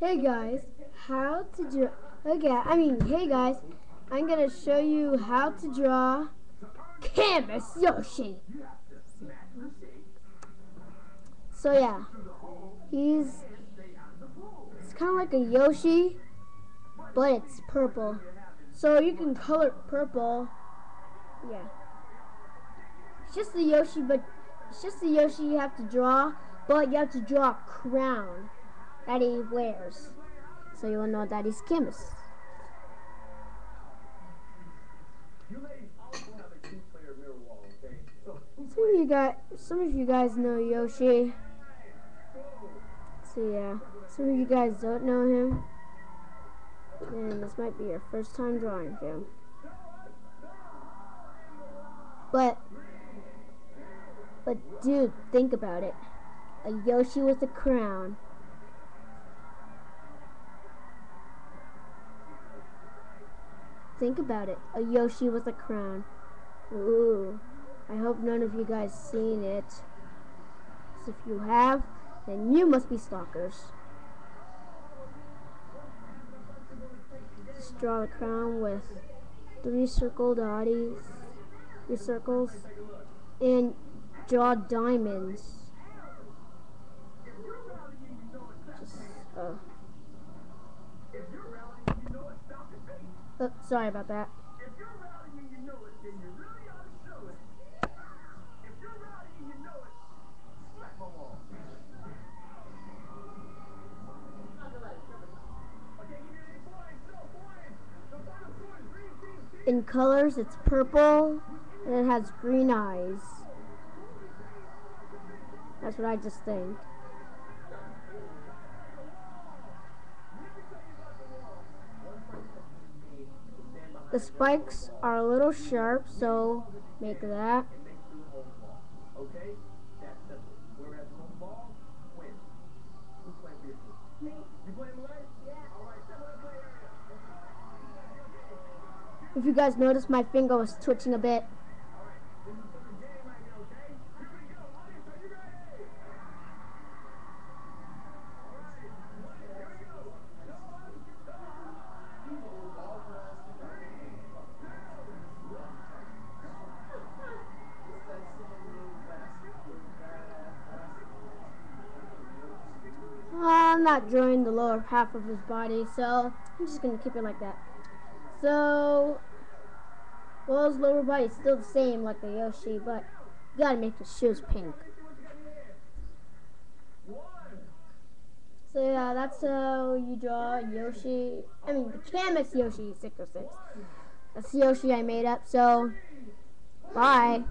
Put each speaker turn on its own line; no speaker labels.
Hey guys, how to draw, okay, I mean, hey guys, I'm gonna show you how to draw Canvas Yoshi. So yeah, he's, it's kind of like a Yoshi, but it's purple. So you can color purple, yeah. It's just a Yoshi, but it's just a Yoshi you have to draw, but you have to draw a crown that he wears. So you will know that he's Camus. Some of you guys, some of you guys know Yoshi. So yeah, some of you guys don't know him. And this might be your first time drawing him. But, but dude, think about it. A Yoshi with a crown. Think about it. A Yoshi with a crown. Ooh. I hope none of you guys seen it. If you have, then you must be stalkers. Just draw the crown with three circle dotties, three circles, and draw diamonds. Sorry about that. In colors, it's purple, and it has green eyes. That's what I just think. The spikes are a little sharp, so make that. If you guys notice, my finger was twitching a bit. I'm not drawing the lower half of his body, so I'm just going to keep it like that. So, well, his lower body is still the same like the Yoshi, but you gotta make his shoes pink. So yeah, that's how you draw Yoshi, I mean the Camus Yoshi 606. That's the Yoshi I made up, so bye.